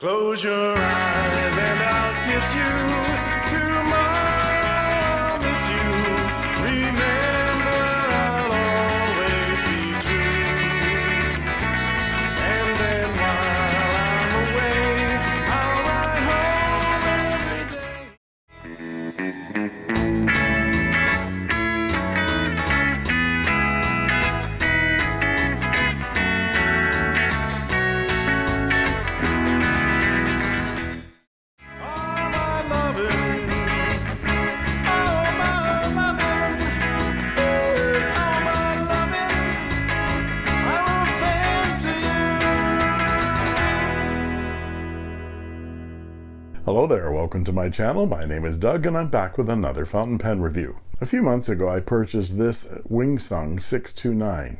Close your eyes and I'll kiss you welcome to my channel. My name is Doug and I'm back with another fountain pen review. A few months ago I purchased this Wingsung 629.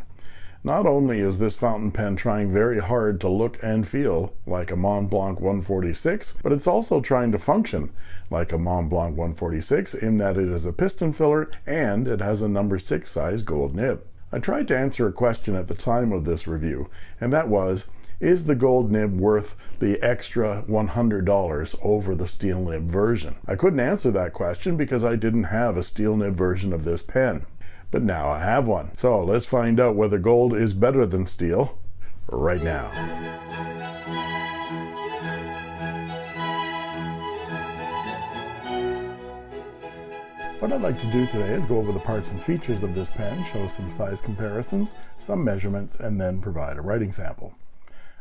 Not only is this fountain pen trying very hard to look and feel like a Mont Blanc 146, but it's also trying to function like a Mont Blanc 146 in that it is a piston filler and it has a number 6 size gold nib. I tried to answer a question at the time of this review, and that was, is the gold nib worth the extra $100 over the steel nib version? I couldn't answer that question because I didn't have a steel nib version of this pen. But now I have one. So let's find out whether gold is better than steel right now. What I'd like to do today is go over the parts and features of this pen, show some size comparisons, some measurements, and then provide a writing sample.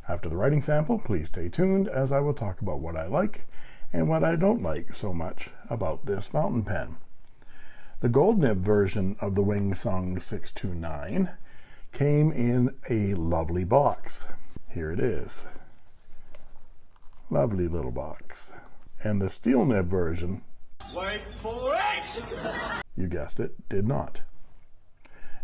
After the writing sample, please stay tuned as I will talk about what I like and what I don't like so much about this fountain pen. The gold nib version of the Wingsung 629 came in a lovely box. Here it is. Lovely little box. And the steel nib version, Wait for it! you guessed it, did not.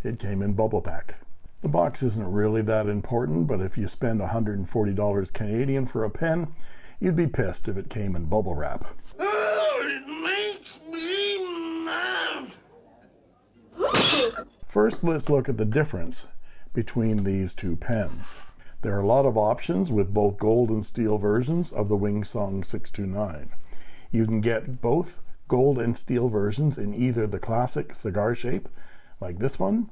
It came in bubble pack. The box isn't really that important, but if you spend $140 Canadian for a pen, you'd be pissed if it came in bubble wrap. It makes me mad. First, let's look at the difference between these two pens. There are a lot of options with both gold and steel versions of the Wingsung 629. You can get both gold and steel versions in either the classic cigar shape, like this one,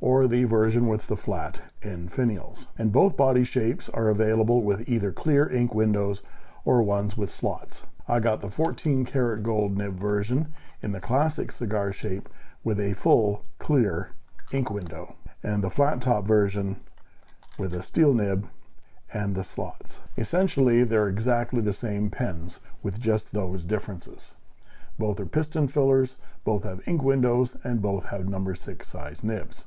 or the version with the flat end finials. And both body shapes are available with either clear ink windows or ones with slots. I got the 14 karat gold nib version in the classic cigar shape with a full clear ink window, and the flat top version with a steel nib and the slots. Essentially, they're exactly the same pens with just those differences. Both are piston fillers, both have ink windows, and both have number six size nibs.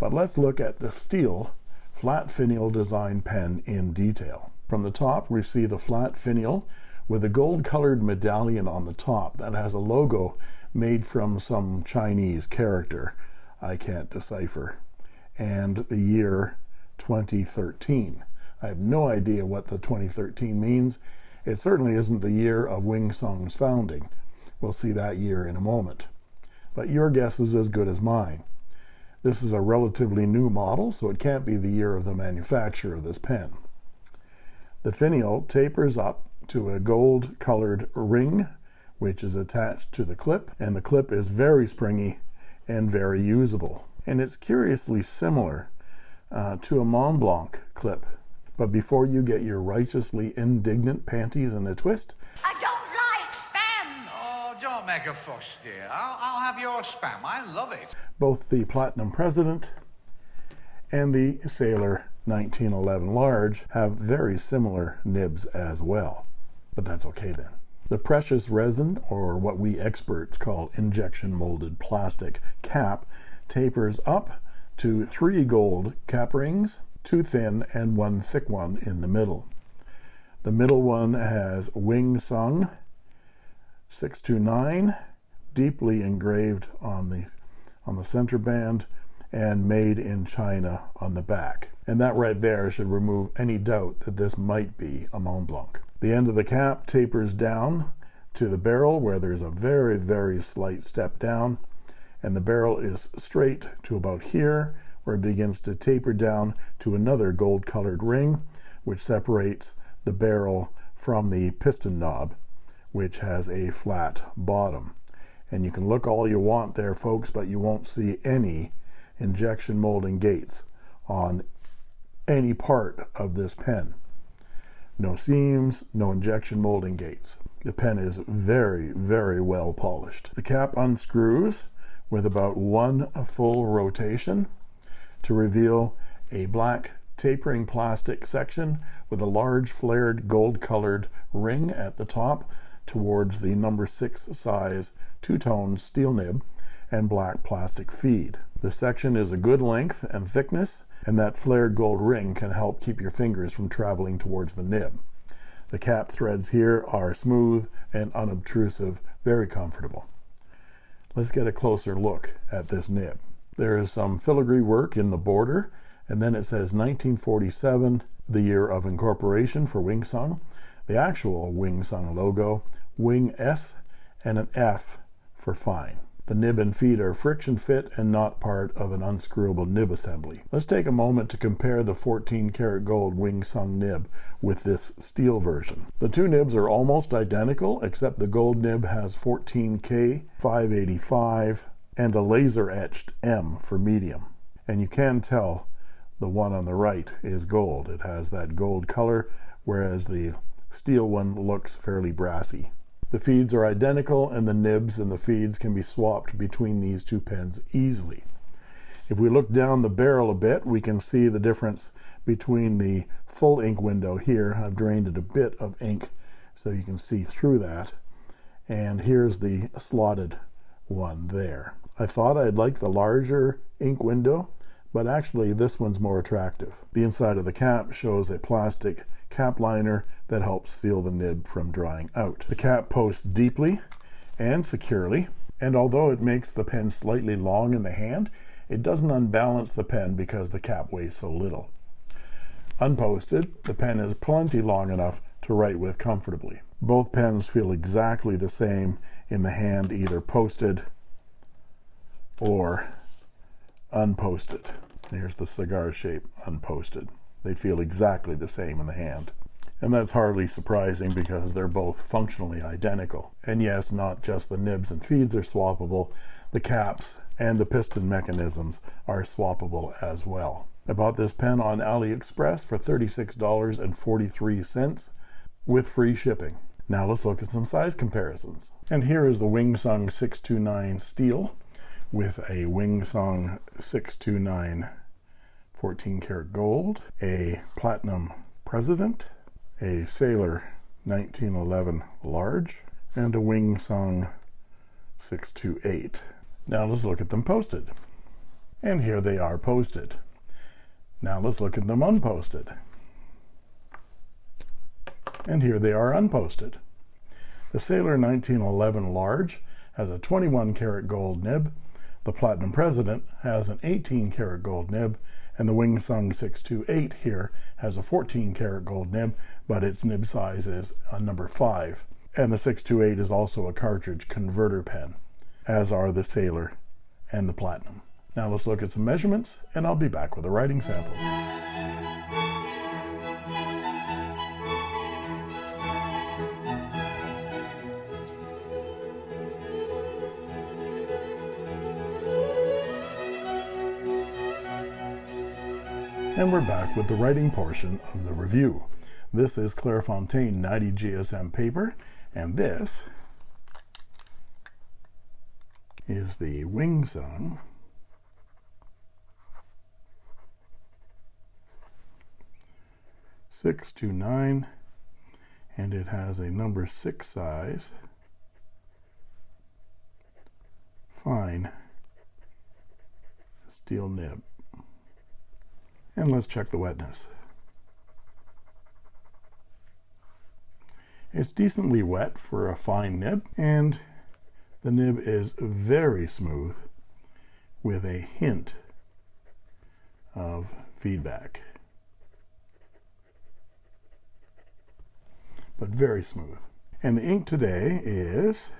But let's look at the steel flat finial design pen in detail. From the top, we see the flat finial with a gold colored medallion on the top that has a logo made from some Chinese character I can't decipher, and the year 2013. I have no idea what the 2013 means. It certainly isn't the year of Wingsung's founding. We'll see that year in a moment. But your guess is as good as mine. This is a relatively new model, so it can't be the year of the manufacture of this pen. The finial tapers up to a gold colored ring, which is attached to the clip, and the clip is very springy and very usable. And it's curiously similar uh, to a Mont Blanc clip. But before you get your righteously indignant panties in a twist, don't dear. I'll, I'll have your spam. I love it. both the Platinum President and the Sailor 1911 Large have very similar nibs as well. But that's okay then. The precious resin, or what we experts call injection molded plastic cap, tapers up to three gold cap rings, two thin and one thick one in the middle. The middle one has Wing Sung 629 deeply engraved on the on the center band and made in China on the back. And that right there should remove any doubt that this might be a Mont Blanc. The end of the cap tapers down to the barrel where there's a very, very slight step down. And the barrel is straight to about here where it begins to taper down to another gold colored ring, which separates the barrel from the piston knob, which has a flat bottom. And you can look all you want there, folks, but you won't see any injection molding gates on any part of this pen. No seams, no injection molding gates. The pen is very, very well polished. The cap unscrews with about one full rotation to reveal a black tapering plastic section with a large flared gold colored ring at the top towards the number six size two-tone steel nib and black plastic feed. The section is a good length and thickness and that flared gold ring can help keep your fingers from traveling towards the nib. The cap threads here are smooth and unobtrusive, very comfortable. Let's get a closer look at this nib. There is some filigree work in the border, and then it says 1947, the year of incorporation for Wing Sung, the actual Wing Sung logo, Wing S, and an F for fine. The nib and feed are friction fit and not part of an unscrewable nib assembly. Let's take a moment to compare the 14 karat gold Wing Sung nib with this steel version. The two nibs are almost identical except the gold nib has 14K 585 and a laser etched M for medium. And you can tell the one on the right is gold. It has that gold color whereas the steel one looks fairly brassy. The feeds are identical and the nibs and the feeds can be swapped between these two pens easily. If we look down the barrel a bit, we can see the difference between the full ink window here. I've drained it a bit of ink so you can see through that. And here's the slotted one there. I thought I'd like the larger ink window, but actually this one's more attractive. The inside of the cap shows a plastic cap liner that helps seal the nib from drying out. The cap posts deeply and securely, and although it makes the pen slightly long in the hand, it doesn't unbalance the pen because the cap weighs so little. Unposted, the pen is plenty long enough to write with comfortably. Both pens feel exactly the same in the hand, either posted or unposted. Here's the cigar shape unposted. They feel exactly the same in the hand. And that's hardly surprising because they're both functionally identical. And yes, not just the nibs and feeds are swappable, the caps and the piston mechanisms are swappable as well. I bought this pen on AliExpress for $36.43 with free shipping. Now let's look at some size comparisons. And here is the Wing Sung 629 steel with a Wing Sung 629 14 karat gold, a platinum president, a sailor 1911 large, and a Wing Sung 628. Now let's look at them posted. And here they are posted. Now let's look at them unposted. And here they are unposted. The Sailor 1911 large has a 21 karat gold nib. The Platinum President has an 18 karat gold nib and the Wing Sung 628 here has a 14 karat gold nib, but its nib size is a number 5. And the 628 is also a cartridge converter pen, as are the Sailor and the Platinum. Now let's look at some measurements, and I'll be back with a writing sample. And we're back with the writing portion of the review. This is Clairefontaine 90 GSM paper, and this is the Wing Sung six two nine, and it has a number six size fine steel nib. And let's check the wetness. It's decently wet for a fine nib, and the nib is very smooth with a hint of feedback. But very smooth. And the ink today is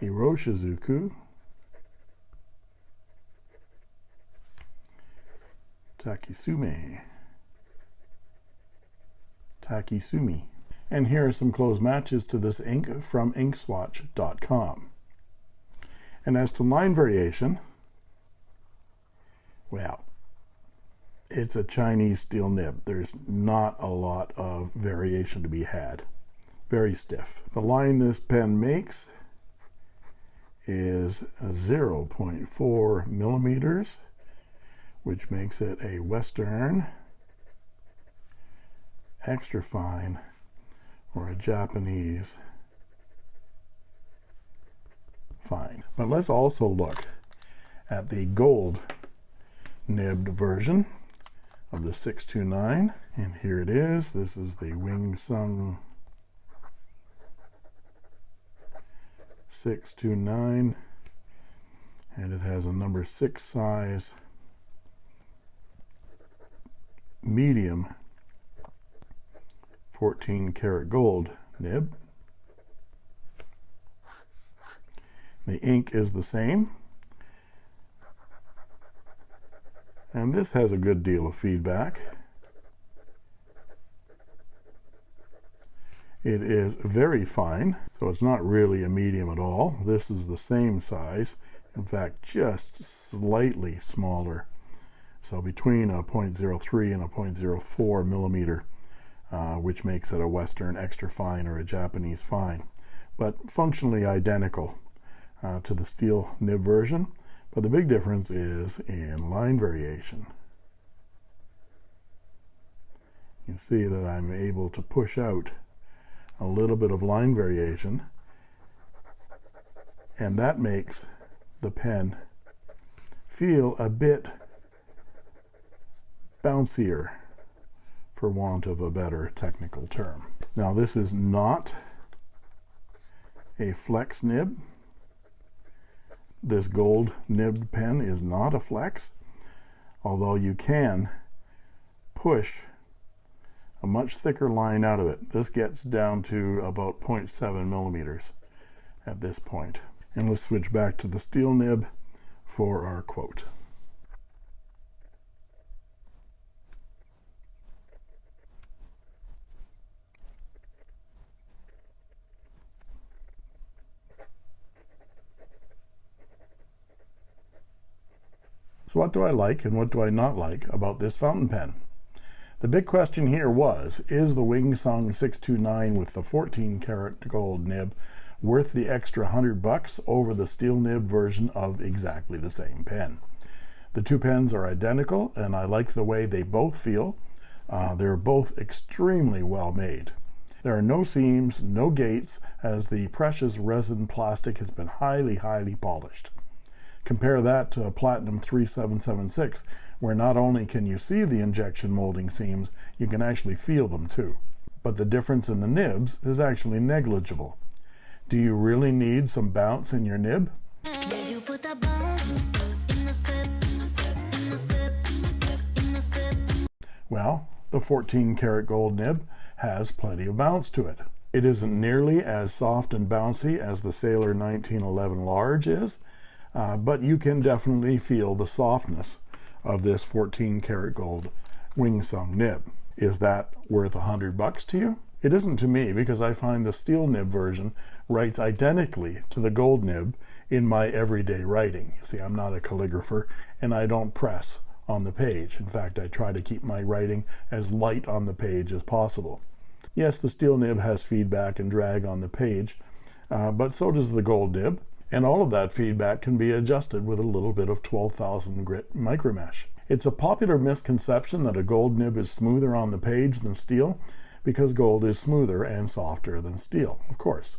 Iroshizuku Takisume Takisumi. And here are some close matches to this ink from inkswatch.com. And as to line variation, well, it's a Chinese steel nib. There's not a lot of variation to be had. Very stiff. The line this pen makes is 0.4 millimeters, which makes it a Western extra fine or a Japanese fine. But let's also look at the gold nibbed version of the 629 and here it is this is the Wing Sung 629 and it has a number six size medium 14 karat gold nib. The ink is the same. And this has a good deal of feedback. It is very fine so it's not really a medium at all. This is the same size in fact just slightly smaller so between a 0.03 and a 0.04 millimeter uh, which makes it a western extra fine or a Japanese fine. But functionally identical uh, to the steel nib version. But the big difference is in line variation. You can see that I'm able to push out a little bit of line variation. And that makes the pen feel a bit bouncier for want of a better technical term. Now this is not a flex nib this gold nibbed pen is not a flex although you can push a much thicker line out of it this gets down to about 0.7 millimeters at this point. and let's switch back to the steel nib for our quote what do I like and what do I not like about this fountain pen? The big question here was, is the Wing Sung 629 with the 14 karat gold nib worth the extra 100 bucks over the steel nib version of exactly the same pen? The two pens are identical and I like the way they both feel. Uh, they're both extremely well made. There are no seams, no gates, as the precious resin plastic has been highly, highly polished. Compare that to a Platinum 3776, where not only can you see the injection molding seams, you can actually feel them too. But the difference in the nibs is actually negligible. Do you really need some bounce in your nib? Well, the 14 karat gold nib has plenty of bounce to it. It isn't nearly as soft and bouncy as the Sailor 1911 large is, uh, but you can definitely feel the softness of this 14 karat gold Wing Sung nib. Is that worth a hundred bucks to you? It isn't to me because I find the steel nib version writes identically to the gold nib in my everyday writing. You see, I'm not a calligrapher and I don't press on the page. In fact, I try to keep my writing as light on the page as possible. Yes, the steel nib has feedback and drag on the page, uh, but so does the gold nib and all of that feedback can be adjusted with a little bit of 12,000 grit micromesh. It's a popular misconception that a gold nib is smoother on the page than steel because gold is smoother and softer than steel, of course.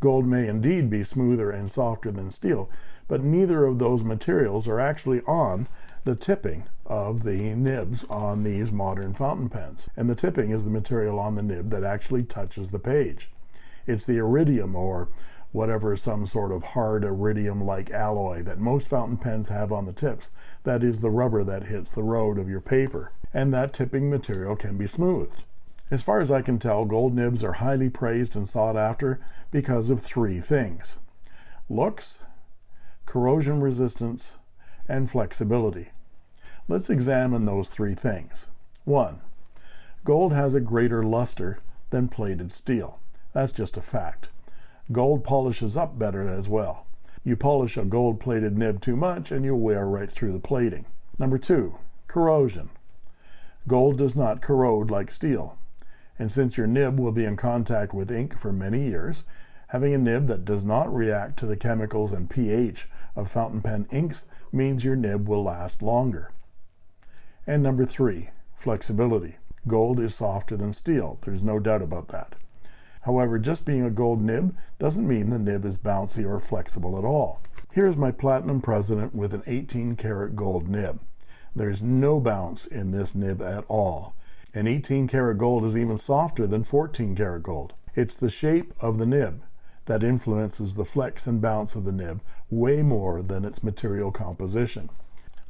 Gold may indeed be smoother and softer than steel, but neither of those materials are actually on the tipping of the nibs on these modern fountain pens. And the tipping is the material on the nib that actually touches the page. It's the iridium or whatever some sort of hard iridium like alloy that most fountain pens have on the tips that is the rubber that hits the road of your paper and that tipping material can be smoothed as far as I can tell gold nibs are highly praised and sought after because of three things looks corrosion resistance and flexibility let's examine those three things one Gold has a greater luster than plated steel. That's just a fact. Gold polishes up better as well. You polish a gold plated nib too much and you'll wear right through the plating. Number two, corrosion. Gold does not corrode like steel. And since your nib will be in contact with ink for many years, having a nib that does not react to the chemicals and pH of fountain pen inks means your nib will last longer. And number three, flexibility. Gold is softer than steel. There's no doubt about that. However, just being a gold nib doesn't mean the nib is bouncy or flexible at all. Here's my Platinum President with an 18 karat gold nib. There's no bounce in this nib at all. And 18 karat gold is even softer than 14 karat gold. It's the shape of the nib that influences the flex and bounce of the nib way more than its material composition.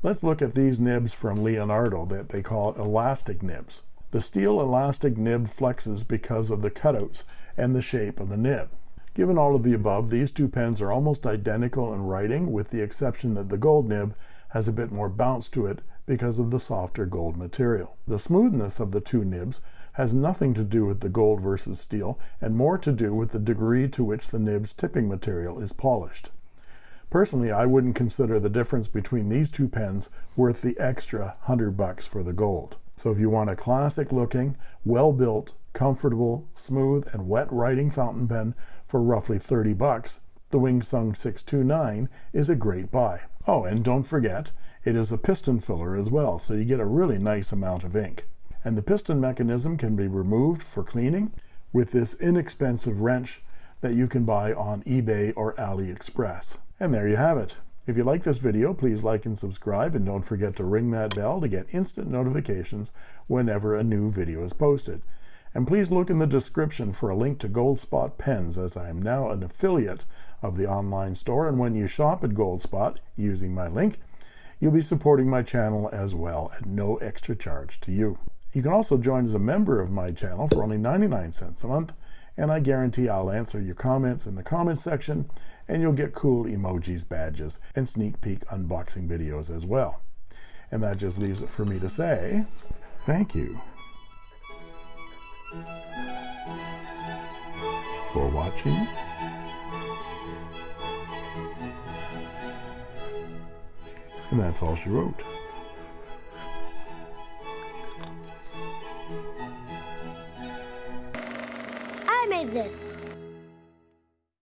Let's look at these nibs from Leonardo that they call elastic nibs. The steel elastic nib flexes because of the cutouts and the shape of the nib. Given all of the above, these two pens are almost identical in writing with the exception that the gold nib has a bit more bounce to it because of the softer gold material. The smoothness of the two nibs has nothing to do with the gold versus steel and more to do with the degree to which the nib's tipping material is polished. Personally, I wouldn't consider the difference between these two pens worth the extra 100 bucks for the gold. So if you want a classic looking, well built, comfortable, smooth, and wet writing fountain pen for roughly 30 bucks, the Wingsung 629 is a great buy. Oh, and don't forget, it is a piston filler as well, so you get a really nice amount of ink. And the piston mechanism can be removed for cleaning with this inexpensive wrench that you can buy on eBay or AliExpress. And there you have it. If you like this video, please like and subscribe, and don't forget to ring that bell to get instant notifications whenever a new video is posted. And please look in the description for a link to Goldspot pens, as I am now an affiliate of the online store, and when you shop at Goldspot using my link, you'll be supporting my channel as well at no extra charge to you. You can also join as a member of my channel for only 99 cents a month, and I guarantee I'll answer your comments in the comments section and you'll get cool emojis, badges, and sneak peek unboxing videos as well. And that just leaves it for me to say thank you for watching. And that's all she wrote. ustedes.